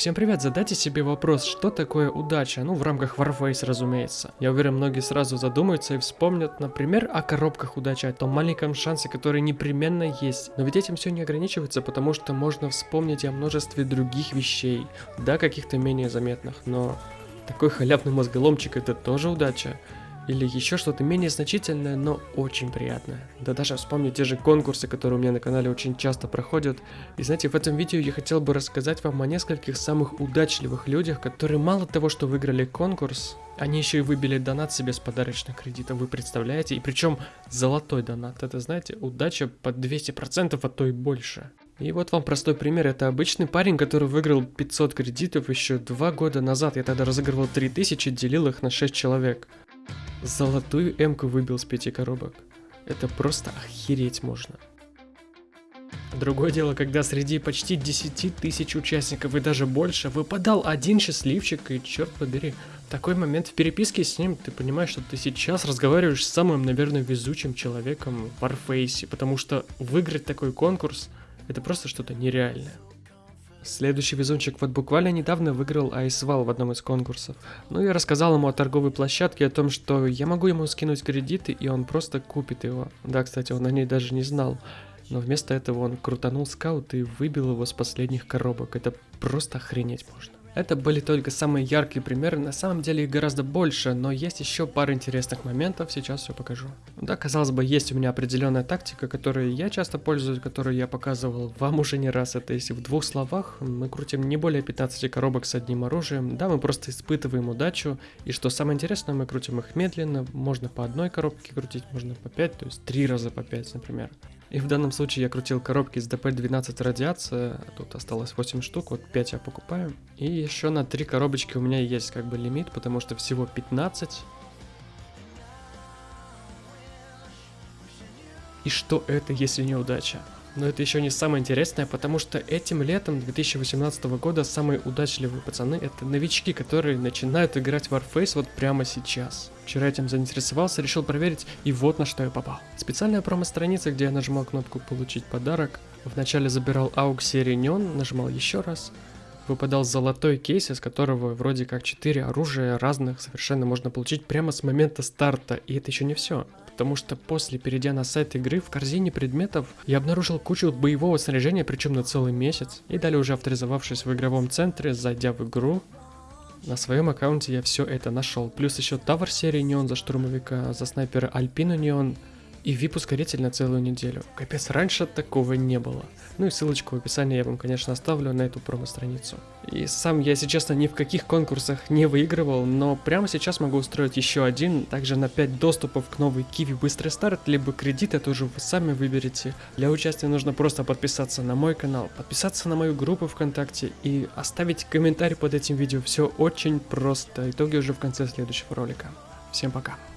Всем привет, задайте себе вопрос, что такое удача, ну в рамках Warface, разумеется. Я уверен, многие сразу задумаются и вспомнят, например, о коробках удачи, о том маленьком шансе, который непременно есть. Но ведь этим все не ограничивается, потому что можно вспомнить о множестве других вещей, да, каких-то менее заметных, но такой халявный мозголомчик это тоже удача или еще что-то менее значительное, но очень приятное. Да даже вспомню те же конкурсы, которые у меня на канале очень часто проходят. И знаете, в этом видео я хотел бы рассказать вам о нескольких самых удачливых людях, которые мало того, что выиграли конкурс, они еще и выбили донат себе с подарочных кредитов, вы представляете? И причем золотой донат, это знаете, удача под 200%, а то и больше. И вот вам простой пример, это обычный парень, который выиграл 500 кредитов еще два года назад. Я тогда разыгрывал 3000, делил их на 6 человек. Золотую эмку выбил с пяти коробок. Это просто охереть можно. Другое дело, когда среди почти 10 тысяч участников и даже больше выпадал один счастливчик, и черт побери, в такой момент в переписке с ним ты понимаешь, что ты сейчас разговариваешь с самым, наверное, везучим человеком в Warface, потому что выиграть такой конкурс это просто что-то нереальное. Следующий везунчик вот буквально недавно выиграл Айсвал в одном из конкурсов. Ну я рассказал ему о торговой площадке, о том, что я могу ему скинуть кредиты, и он просто купит его. Да, кстати, он о ней даже не знал. Но вместо этого он крутанул скаут и выбил его с последних коробок. Это просто охренеть можно. Это были только самые яркие примеры, на самом деле их гораздо больше, но есть еще пара интересных моментов, сейчас все покажу. Да, казалось бы, есть у меня определенная тактика, которой я часто пользуюсь, которую я показывал вам уже не раз. Это если в двух словах, мы крутим не более 15 коробок с одним оружием, да, мы просто испытываем удачу, и что самое интересное, мы крутим их медленно, можно по одной коробке крутить, можно по 5, то есть 3 раза по 5, например. И в данном случае я крутил коробки с ДП-12 радиация, тут осталось 8 штук, вот 5 я покупаю. И еще на 3 коробочки у меня есть как бы лимит, потому что всего 15. И что это, если не удача? Но это еще не самое интересное, потому что этим летом 2018 года самые удачливые пацаны это новички, которые начинают играть в Warface вот прямо сейчас. Вчера этим заинтересовался, решил проверить, и вот на что я попал. Специальная промо-страница, где я нажимал кнопку «Получить подарок», вначале забирал AUG серии Neon, нажимал еще раз, выпадал золотой кейс, из которого вроде как 4 оружия разных совершенно можно получить прямо с момента старта, и это еще не все потому что после, перейдя на сайт игры, в корзине предметов я обнаружил кучу боевого снаряжения, причем на целый месяц. И далее уже авторизовавшись в игровом центре, зайдя в игру, на своем аккаунте я все это нашел. Плюс еще Тавр серии Неон за штурмовика, за снайпера Альпину Неон, и VIP-ускоритель на целую неделю. Капец, раньше такого не было. Ну и ссылочку в описании я вам, конечно, оставлю на эту промо-страницу. И сам я, если честно, ни в каких конкурсах не выигрывал, но прямо сейчас могу устроить еще один, также на 5 доступов к новой Киви Быстрый Старт, либо кредит, это уже вы сами выберете. Для участия нужно просто подписаться на мой канал, подписаться на мою группу ВКонтакте и оставить комментарий под этим видео. Все очень просто. Итоги уже в конце следующего ролика. Всем пока.